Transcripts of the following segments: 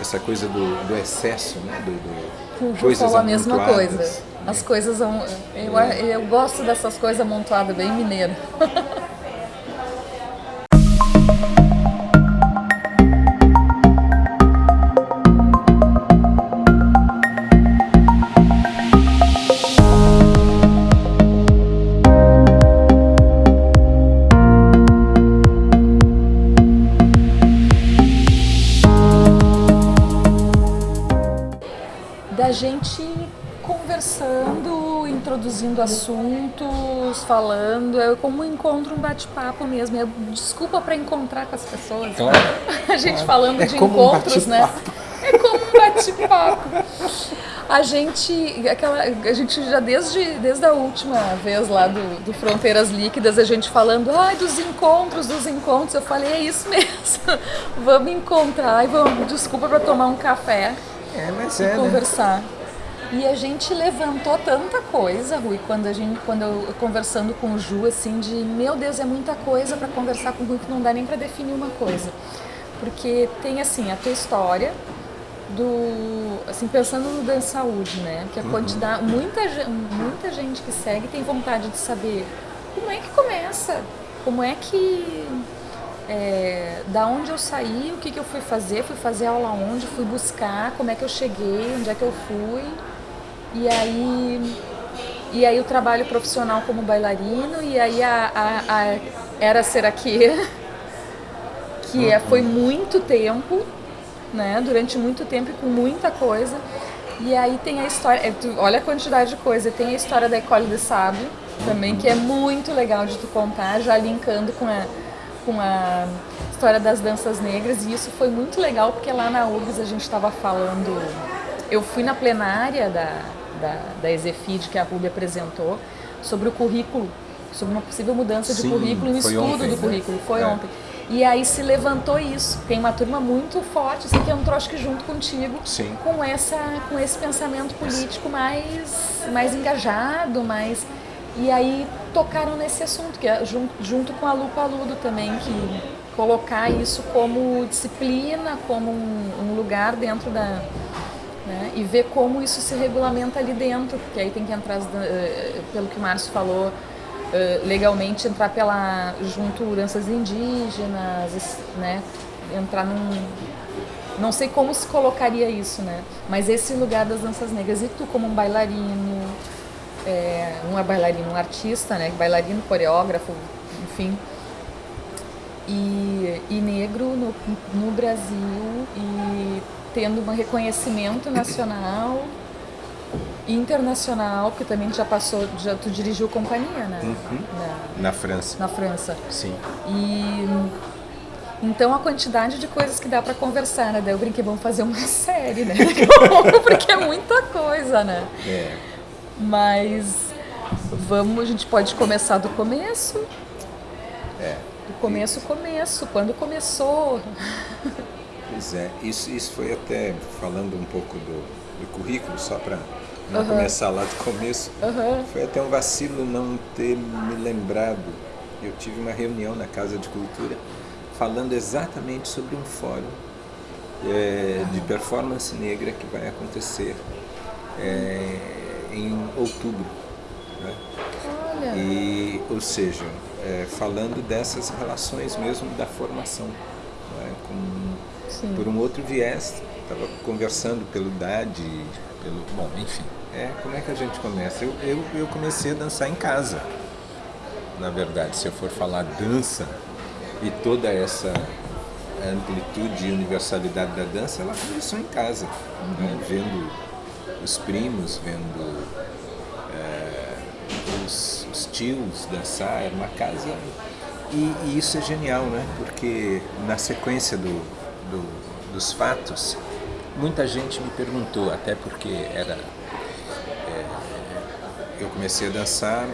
essa coisa do, do excesso, né? Do, do, o Ju falou a mesma coisa. Né? As coisas, eu, eu gosto dessas coisas amontoadas bem mineiro. da gente conversando, introduzindo assuntos, falando, é como um encontro, um bate-papo mesmo. É desculpa para encontrar com as pessoas. Claro. A gente claro. falando é de encontros, um né? É como um bate-papo. A gente, aquela, a gente já desde, desde a última vez lá do, do Fronteiras Líquidas, a gente falando, ai, dos encontros, dos encontros, eu falei, é isso mesmo, vamos encontrar e vamos, desculpa para tomar um café é, mas e é, né? conversar. Né? E a gente levantou tanta coisa, Rui, quando a gente, quando eu conversando com o Ju, assim, de meu Deus, é muita coisa para conversar com o Rui que não dá nem para definir uma coisa. Porque tem assim a tua história do, assim, pensando no Dan Saúde, né? Que a uhum. quantidade, muita, muita gente que segue tem vontade de saber como é que começa, como é que é, da onde eu saí, o que, que eu fui fazer, fui fazer aula onde, fui buscar, como é que eu cheguei, onde é que eu fui. E aí, e aí o trabalho profissional como bailarino, e aí a, a, a Era Ser Aqui, que é, foi muito tempo, né, durante muito tempo e com muita coisa. E aí tem a história, é, olha a quantidade de coisa, tem a história da Ecole de Sable também, que é muito legal de tu contar, já linkando com a com a história das danças negras e isso foi muito legal porque lá na URGS a gente estava falando, eu fui na plenária da, da, da Exefid que a Ruby apresentou sobre o currículo, sobre uma possível mudança de Sim, currículo, um estudo ontem, do né? currículo, foi é. ontem. E aí se levantou isso, tem uma turma muito forte, assim, que entrou acho que junto contigo, Sim. com, essa, com esse pensamento político mais, mais engajado, mais e aí tocaram nesse assunto, que é junto, junto com a Lu Paludo também, que colocar isso como disciplina, como um, um lugar dentro da... Né, e ver como isso se regulamenta ali dentro, porque aí tem que entrar, uh, pelo que o Márcio falou, uh, legalmente entrar pela junto heranças indígenas, né, entrar num... Não sei como se colocaria isso, né? Mas esse lugar das danças negras, e tu como um bailarino, é, um é bailarino, um artista, né, bailarino, coreógrafo, enfim, e, e negro no, no Brasil e tendo um reconhecimento nacional internacional, porque também já passou, já tu dirigiu companhia, né? Uhum. Na, na, França. Na França. Sim. E então a quantidade de coisas que dá para conversar, né? Daí eu brinquei, vamos fazer uma série, né? porque é muita coisa, né? É. Mas vamos, a gente pode começar do começo. É. Do começo, começo. Quando começou? Pois é, isso, isso foi até falando um pouco do, do currículo, só para não uhum. começar lá do começo. Uhum. Foi até um vacilo não ter me lembrado. Eu tive uma reunião na Casa de Cultura falando exatamente sobre um fórum é, de performance negra que vai acontecer. É, em outubro. Né? Olha. E, ou seja, é, falando dessas relações mesmo da formação, né? Com, por um outro viés, estava conversando pelo idade, pelo, bom, enfim, é, como é que a gente começa? Eu, eu, eu comecei a dançar em casa, na verdade, se eu for falar dança e toda essa amplitude e universalidade da dança, ela começou em casa, uhum. né? vendo os primos, vendo é, os, os, tios dançar, era uma casa... E, e, isso é genial, né? Porque na sequência do, do, dos fatos, muita gente me perguntou, até porque era... É, eu comecei a dançar,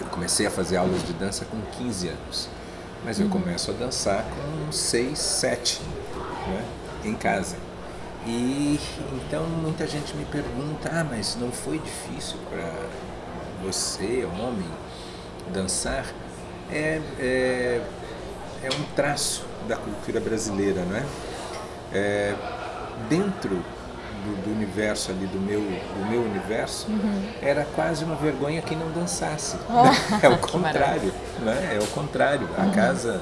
eu comecei a fazer aulas de dança com 15 anos. Mas eu uhum. começo a dançar com 6, 7, né? em casa. E então muita gente me pergunta, ah, mas não foi difícil para você, homem, dançar? É, é, é um traço da cultura brasileira, não é? é dentro do, do, universo ali, do meu, do meu universo, uhum. era quase uma vergonha quem não dançasse. Oh, é o contrário, né? É o contrário. A uhum. casa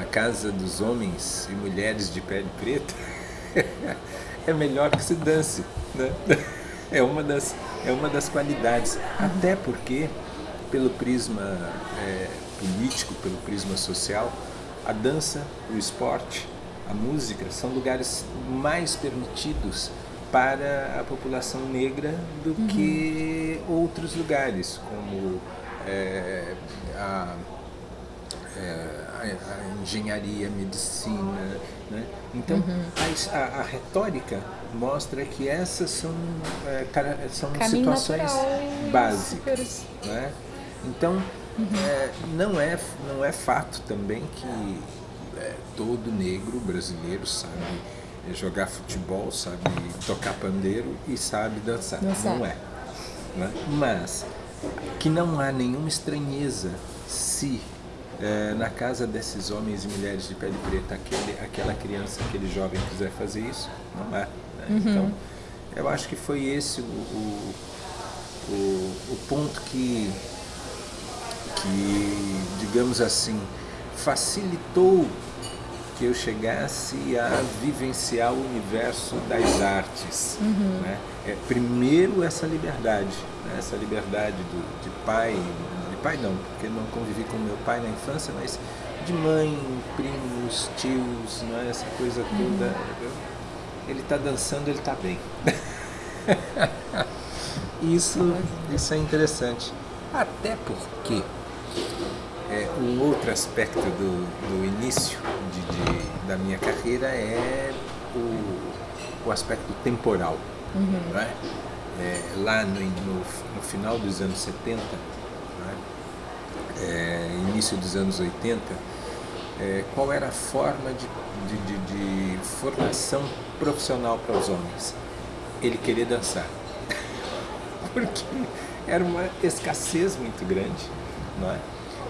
a casa dos homens e mulheres de pele preta é melhor que se dance. Né? É, uma das, é uma das qualidades. Até porque, pelo prisma é, político, pelo prisma social, a dança, o esporte, a música são lugares mais permitidos para a população negra do uhum. que outros lugares, como é, a é, a, a, engenharia, a medicina. Né? Então, uhum. a, a, retórica mostra que essas são, é, são situações básicas. Né? Então, uhum. é, não, é, não é fato também que é, todo negro brasileiro sabe jogar futebol, sabe tocar pandeiro e sabe dançar. dançar. Não é. Né? Mas que não há nenhuma estranheza se é, na casa desses homens e mulheres de pele preta, aquele, aquela criança, aquele jovem quiser fazer isso, não é. Né? Uhum. Então, eu acho que foi esse o, o, o, o ponto que, que, digamos assim, facilitou que eu chegasse a vivenciar o universo das artes. Uhum. Né? É, primeiro essa liberdade, né? essa liberdade do, de pai, pai não, porque não convivi com meu pai na infância, mas de mãe, primos, tios, não é? essa coisa toda. Uhum. Ele está dançando, ele está bem. isso, isso é interessante. Até porque é, um outro aspecto do, do início de, de, da minha carreira é o, o aspecto temporal. Uhum. Não é? É, lá no, no, no, final dos anos 70, é, início dos anos 80, é, qual era a forma de, de, de, de formação profissional para os homens? Ele querer dançar. Porque era uma escassez muito grande, não é?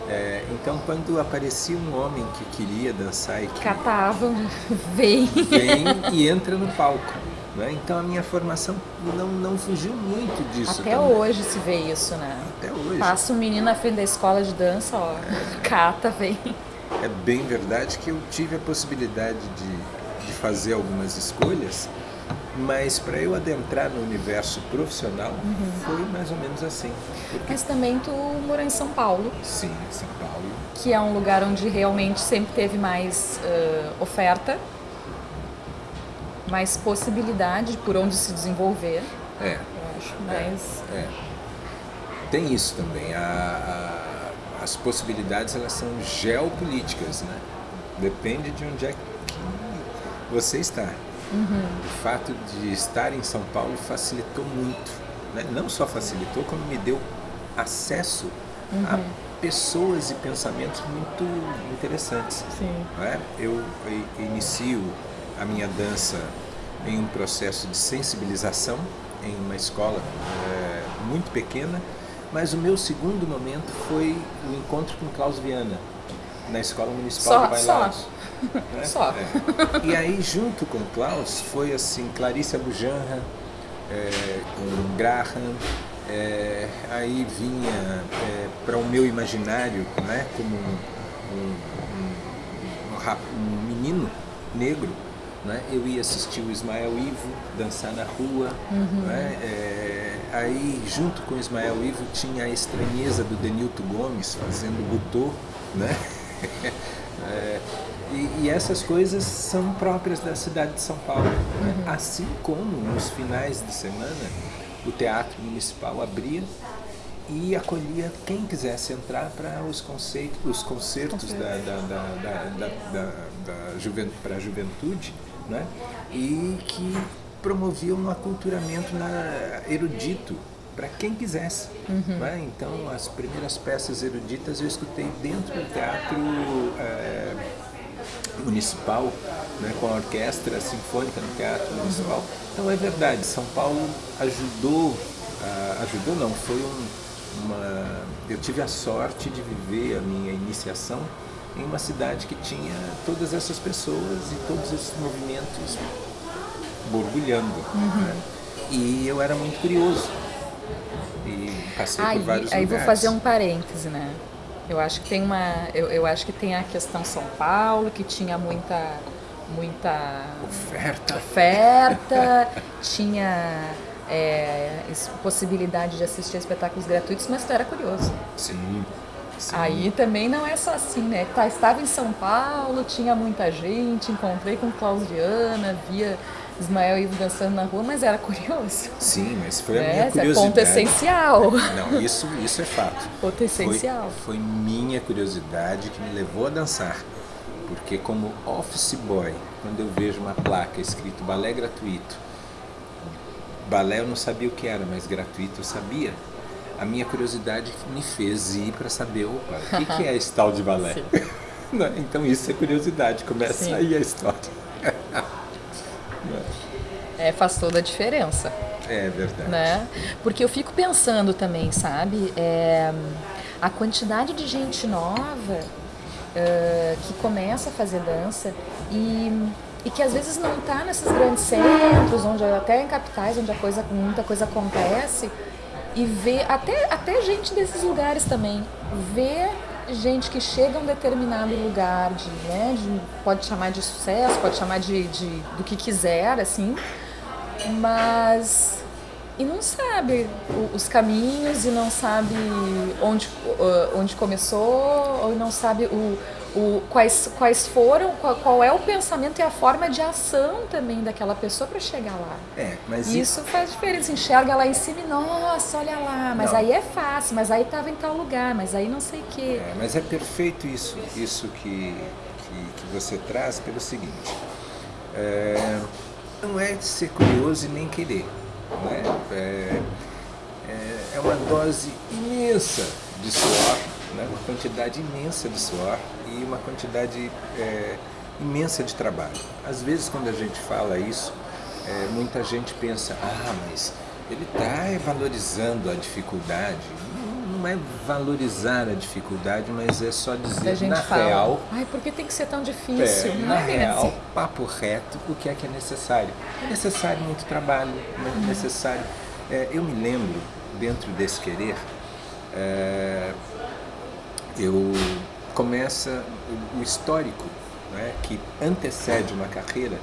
É, então, quando aparecia um homem que queria dançar e que... Catava, vem. Vem e entra no palco. Né? Então a minha formação não, não fugiu muito disso. Até também. hoje se vê isso, né? Até hoje. Passa um menino na frente da escola de dança, ó, é. cata, vem. É bem verdade que eu tive a possibilidade de, de fazer algumas escolhas, mas para eu adentrar no universo profissional uhum. foi mais ou menos assim. Porque... Mas também tu morou em São Paulo. Sim, São Paulo. Que é um lugar onde realmente sempre teve mais uh, oferta mais possibilidade por onde se desenvolver. É. Eu acho, mas... É, é. Tem isso também. A, a, as possibilidades elas são geopolíticas, né? Depende de onde é que você está. Uhum. O fato de estar em São Paulo facilitou muito. Né? Não só facilitou, como me deu acesso uhum. a pessoas e pensamentos muito interessantes. Sim. É? Eu inicio a minha dança em um processo de sensibilização em uma escola é, muito pequena, mas o meu segundo momento foi o encontro com Klaus Viana, na Escola Municipal só, de Bailados. Só. Né? só. É. E aí, junto com Klaus, foi assim, Clarice Abujanra, é, com Graham, é, aí vinha para o meu imaginário, né, como um, um, um, um menino negro, né? Eu ia assistir o Ismael Ivo dançar na rua. Uhum. Né? É, aí, junto com o Ismael Ivo, tinha a estranheza do Denilton Gomes fazendo butô. Né? é, e, e, essas coisas são próprias da cidade de São Paulo. Né? Uhum. Assim como nos finais de semana o Teatro Municipal abria e acolhia quem quisesse entrar para os, conceitos, os concertos da, da, da, da, da, da juventude, para a juventude né? e que promoviam um aculturamento na, erudito para quem quisesse. Uhum. Né? Então, as primeiras peças eruditas eu escutei dentro do teatro é, municipal, né? com a orquestra sinfônica no teatro uhum. municipal. Então, é verdade, São Paulo ajudou, uh, ajudou não, foi um, uma... Eu tive a sorte de viver a minha iniciação em uma cidade que tinha todas essas pessoas e todos esses movimentos borbulhando. Uhum. Né? E eu era muito curioso. E passei aí, por vários aí lugares. vou fazer um parêntese, né? Eu acho que tem uma, eu, eu acho que tem a questão São Paulo que tinha muita, muita oferta, oferta tinha é, possibilidade de assistir espetáculos gratuitos, mas tu era curioso. Sim. Sim. Aí também não é só assim, né? Tá, estava em São Paulo, tinha muita gente, encontrei com Claudiana, via Ismael Ivo dançando na rua, mas era curioso. Sim, mas foi a né? minha curiosidade. É ponto essencial. Não, isso, isso é fato. Ponto essencial. Foi, foi minha curiosidade que me levou a dançar. Porque como office boy, quando eu vejo uma placa escrito balé gratuito, balé eu não sabia o que era, mas gratuito eu sabia. A minha curiosidade me fez ir para saber, opa, o que, que é esse tal de balé? então isso é curiosidade, começa Sim. aí a história. é, faz toda a diferença. É verdade. Né? Porque eu fico pensando também, sabe? É, a quantidade de gente nova uh, que começa a fazer dança e, e que às vezes não está nesses grandes centros, onde até em capitais, onde a coisa, muita coisa acontece, e ver até, até gente desses lugares também, ver gente que chega a um determinado lugar de, né, de, pode chamar de sucesso, pode chamar de, de do que quiser, assim, mas e não sabe os caminhos e não sabe onde, onde começou ou não sabe o, o, quais, quais foram, qual, qual, é o pensamento e a forma de ação também daquela pessoa para chegar lá. É, mas isso e... faz diferença. Enxerga lá em cima e, nossa, olha lá, mas não. aí é fácil, mas aí estava em tal lugar, mas aí não sei o quê. É, mas é perfeito isso, isso que, que, que você traz pelo seguinte. É, não é ser curioso e nem querer. Né? É, é, é uma dose imensa de suor, né? uma quantidade imensa de suor e uma quantidade é, imensa de trabalho. Às vezes quando a gente fala isso, é, muita gente pensa, ah, mas ele está valorizando a dificuldade. Não é valorizar a dificuldade, mas é só dizer na fala, real. Ai, por que tem que ser tão difícil? É, na é real, assim. papo reto, o que é que é necessário? É necessário muito trabalho, é uhum. necessário. É, eu me lembro, dentro desse querer, é, eu começa o histórico né, que antecede uma carreira,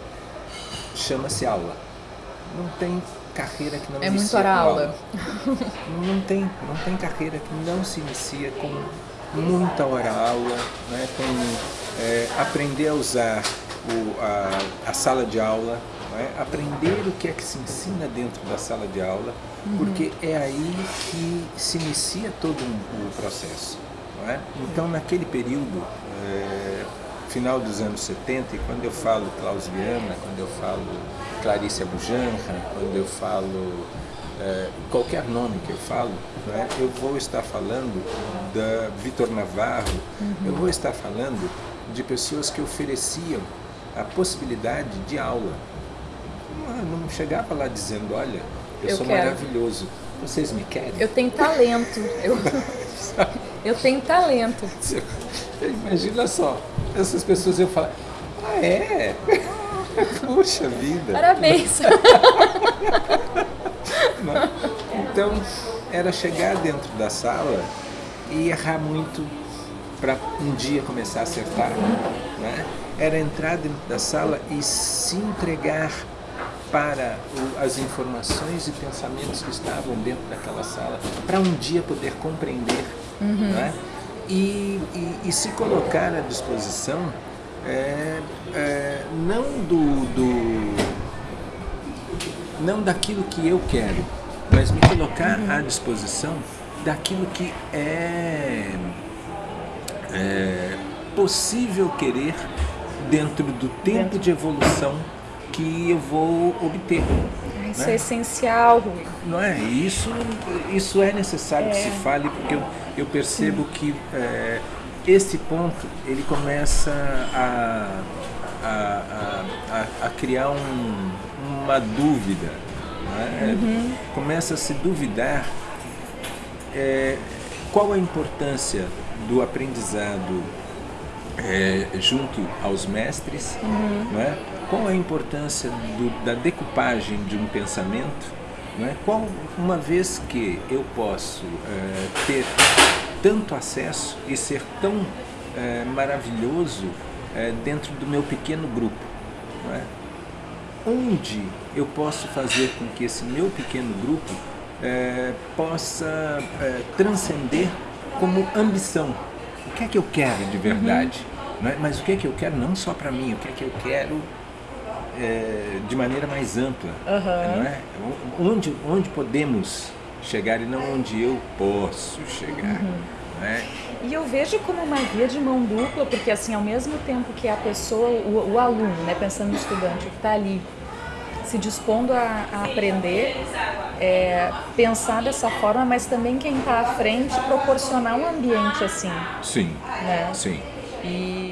chama-se aula. Não tem carreira que não é inicia muito hora aula. aula. Não tem, não tem carreira que não se inicia com muita hora aula, né, com é, aprender a usar o, a, a sala de aula, né, aprender o que é que se ensina dentro da sala de aula, uhum. porque é aí que se inicia todo um, o processo. É? Então, naquele período, é, final dos anos 70, e quando eu falo Clausiana, quando eu falo Clarice Abujanra, quando eu falo é, qualquer nome que eu falo, é? eu vou estar falando da Vitor Navarro, uhum. eu vou estar falando de pessoas que ofereciam a possibilidade de aula. Não, não chegava lá dizendo, olha, eu, eu sou quero. maravilhoso, vocês me querem? Eu tenho talento. Eu... Eu tenho talento. Imagina só, essas pessoas eu falar, ah é? Puxa vida. Parabéns. então, era chegar dentro da sala e errar muito para um dia começar a acertar. Né? Era entrar dentro da sala e se entregar para as informações e pensamentos que estavam dentro daquela sala, para um dia poder compreender uhum. né? e, e, e, se colocar à disposição é, é, não do, do, não daquilo que eu quero, mas me colocar uhum. à disposição daquilo que é, é possível querer dentro do tempo de evolução que eu vou obter. Isso né? é essencial, Rui. Não é? Isso, isso é necessário é. que se fale, porque eu, eu percebo Sim. que é, esse ponto ele começa a, a, a, a criar um, uma dúvida. Né? Uhum. Começa a se duvidar é, qual a importância do aprendizado é, junto aos mestres, uhum. não é? Qual a importância do, da decupagem de um pensamento, não é? qual, uma vez que eu posso é, ter tanto acesso e ser tão é, maravilhoso é, dentro do meu pequeno grupo, não é? onde eu posso fazer com que esse meu pequeno grupo é, possa é, transcender como ambição. O que é que eu quero de verdade? Uhum. Mas o que é que eu quero não só para mim, o que é que eu quero é, de maneira mais ampla. Uhum. Não é? onde, onde podemos chegar e não onde eu posso chegar. Uhum. É? E eu vejo como uma via de mão dupla, porque assim, ao mesmo tempo que a pessoa, o, o aluno, né, pensando no estudante que está ali se dispondo a, a aprender, é, pensar dessa forma, mas também quem está à frente proporcionar um ambiente assim. Sim, né? sim. E